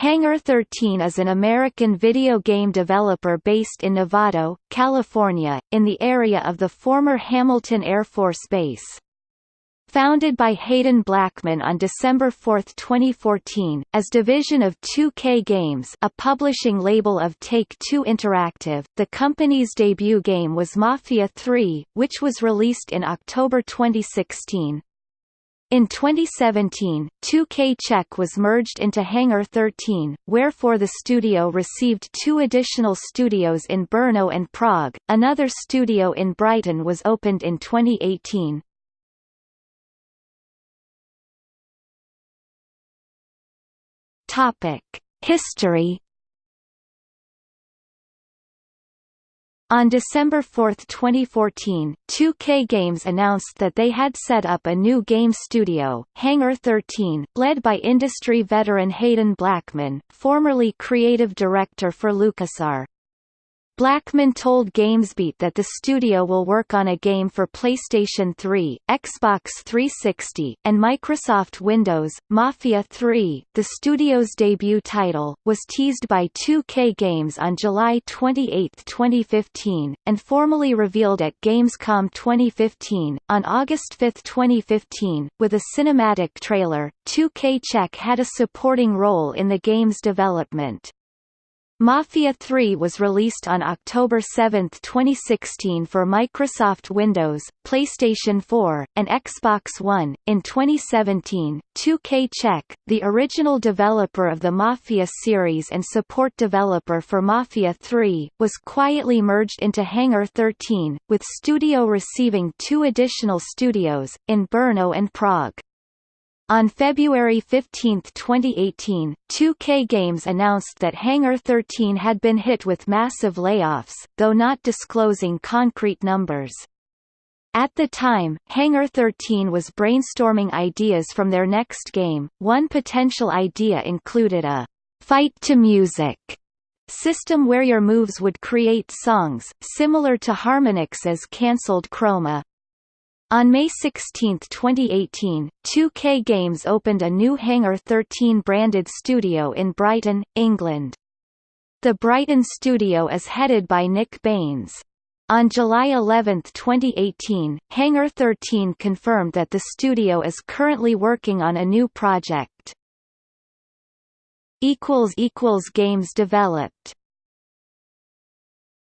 Hangar 13 is an American video game developer based in Novato, California, in the area of the former Hamilton Air Force Base. Founded by Haden Blackman on December 4, 2014, as division of 2K Games a publishing label of Take-Two Interactive, the company's debut game was Mafia 3, which was released in October 2016. In 2017, 2K Czech was merged into Hangar 13, wherefore the studio received two additional studios in Brno and Prague. Another studio in Brighton was opened in 2018. Topic: History. On December 4, 2014, 2K Games announced that they had set up a new game studio, Hangar 13, led by industry veteran Haden Blackman, formerly creative director for LucasArts. Blackman told GamesBeat that the studio will work on a game for PlayStation 3, Xbox 360, and Microsoft Windows. Mafia 3, the studio's debut title, was teased by 2K Games on July 28, 2015, and formally revealed at Gamescom 2015. On August 5, 2015, with a cinematic trailer, 2K Czech had a supporting role in the game's development. Mafia 3 was released on October 7, 2016 for Microsoft Windows, PlayStation 4, and Xbox One. In 2017, 2K Czech, the original developer of the Mafia series and support developer for Mafia 3, was quietly merged into Hangar 13, with studio receiving two additional studios, in Brno and Prague. On February 15, 2018, 2K Games announced that Hangar 13 had been hit with massive layoffs, though not disclosing concrete numbers. At the time, Hangar 13 was brainstorming ideas from their next game. One potential idea included a fight to music system where your moves would create songs, similar to Harmonix's cancelled Chroma. On May 16, 2018, 2K Games opened a new Hangar 13 branded studio in Brighton, England. The Brighton studio is headed by Nick Baynes. On July 11, 2018, Hangar 13 confirmed that the studio is currently working on a new project. Games developed